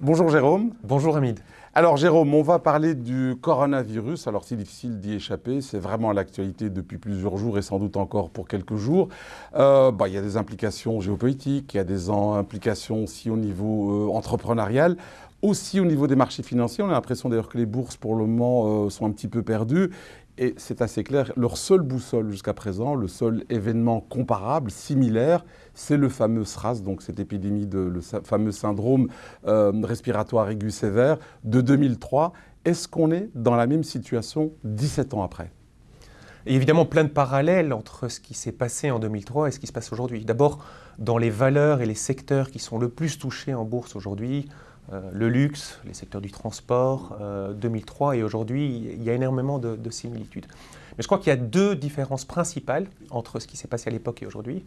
Bonjour Jérôme. Bonjour Hamid. Alors Jérôme, on va parler du coronavirus. Alors c'est difficile d'y échapper, c'est vraiment l'actualité depuis plusieurs jours et sans doute encore pour quelques jours. Euh, bah, il y a des implications géopolitiques, il y a des implications aussi au niveau euh, entrepreneurial aussi au niveau des marchés financiers. On a l'impression d'ailleurs que les bourses pour le moment euh, sont un petit peu perdues et c'est assez clair, leur seule boussole jusqu'à présent, le seul événement comparable, similaire, c'est le fameux SRAS, donc cette épidémie, de, le fameux syndrome euh, respiratoire aigu sévère de 2003. Est-ce qu'on est dans la même situation 17 ans après? A évidemment plein de parallèles entre ce qui s'est passé en 2003 et ce qui se passe aujourd'hui. D'abord, dans les valeurs et les secteurs qui sont le plus touchés en bourse aujourd'hui, euh, le luxe, les secteurs du transport, 2003 euh, et aujourd'hui, il y a énormément de, similitudes. Mais je crois qu'il y a deux différences principales entre ce qui s'est passé à l'époque et aujourd'hui.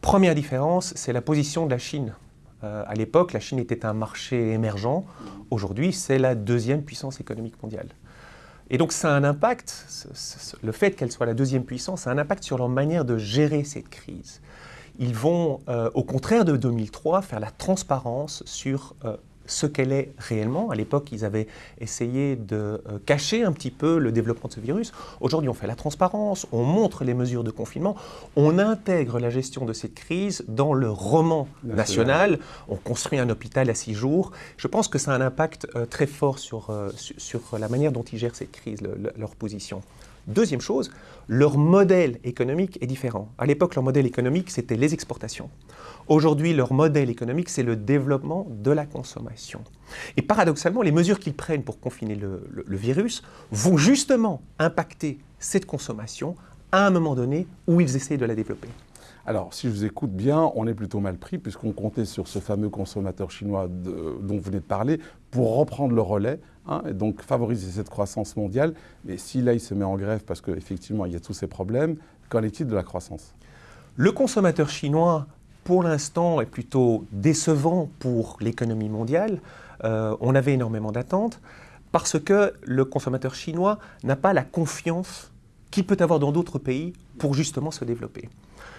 Première différence, c'est la position de la Chine. Euh, à l'époque, la Chine était un marché émergent. Aujourd'hui, c'est la deuxième puissance économique mondiale. Et donc, ça a un impact, le fait qu'elle soit la deuxième puissance, a un impact sur leur manière de gérer cette crise. Ils vont, euh, au contraire de 2003, faire la transparence sur euh, ce qu'elle est réellement. À l'époque, ils avaient essayé de euh, cacher un petit peu le développement de ce virus. Aujourd'hui, on fait la transparence, on montre les mesures de confinement, on intègre la gestion de cette crise dans le roman national, on construit un hôpital à six jours. Je pense que ça a un impact très fort sur, sur, la manière dont ils gèrent cette crise, leur position. Deuxième chose, leur modèle économique est différent. À l'époque, leur modèle économique, c'était les exportations. Aujourd'hui, leur modèle économique, c'est le développement de la consommation. Et paradoxalement, les mesures qu'ils prennent pour confiner le, virus vont justement impacter cette consommation à un moment donné où ils essaient de la développer. Alors, si je vous écoute bien, on est plutôt mal pris puisqu'on comptait sur ce fameux consommateur chinois dont vous venez de parler pour reprendre le relais hein, et donc favoriser cette croissance mondiale. Mais si là, il se met en grève parce qu'effectivement, il y a tous ces problèmes, qu'en est-il de la croissance? Le consommateur chinois, pour l'instant, est plutôt décevant pour l'économie mondiale. Euh, on avait énormément d'attentes parce que le consommateur chinois n'a pas la confiance qu'il peut avoir dans d'autres pays pour justement se développer.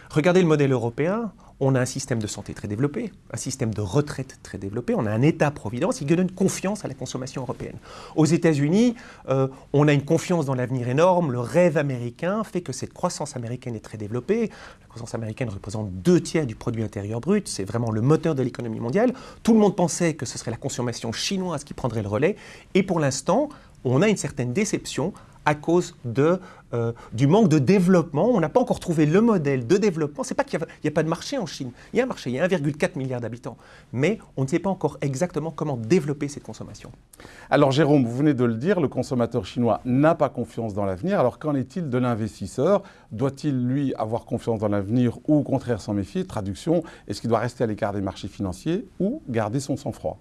Regardez le modèle européen, on a un système de santé très développé, un système de retraite très développé, on a un État-providence qui donne confiance à la consommation européenne. Aux États-Unis, euh, on a une confiance dans l'avenir énorme, le rêve américain fait que cette croissance américaine est très développée. La croissance américaine représente deux tiers du produit intérieur brut, c'est vraiment le moteur de l'économie mondiale. Tout le monde pensait que ce serait la consommation chinoise qui prendrait le relais, et pour l'instant, on a une certaine déception à cause de, euh, du manque de développement. On n'a pas encore trouvé le modèle de développement. Ce n'est pas qu'il n'y a, pas de marché en Chine. Il y a un marché, il y a 1,4 milliard d'habitants. Mais on ne sait pas encore exactement comment développer cette consommation. Alors Jérôme, vous venez de le dire, le consommateur chinois n'a pas confiance dans l'avenir. Alors qu'en est-il de l'investisseur? Doit-il, lui, avoir confiance dans l'avenir ou au contraire s'en méfier? Traduction, est-ce qu'il doit rester à l'écart des marchés financiers ou garder son sang-froid?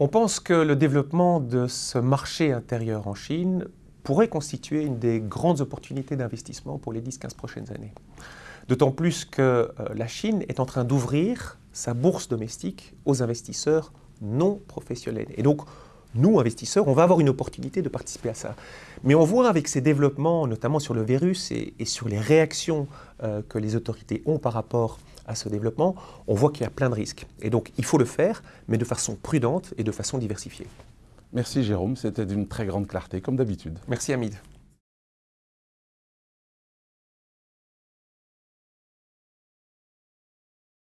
On pense que le développement de ce marché intérieur en Chine pourrait constituer une des grandes opportunités d'investissement pour les 10-15 prochaines années. D'autant plus que euh, la Chine est en train d'ouvrir sa bourse domestique aux investisseurs non professionnels. Et donc, nous, investisseurs, on va avoir une opportunité de participer à ça. Mais on voit avec ces développements, notamment sur le virus et, sur les réactions euh, que les autorités ont par rapport à ce développement, on voit qu'il y a plein de risques. Et donc, il faut le faire, mais de façon prudente et de façon diversifiée. Merci Jérôme, c'était d'une très grande clarté, comme d'habitude. Merci Hamid.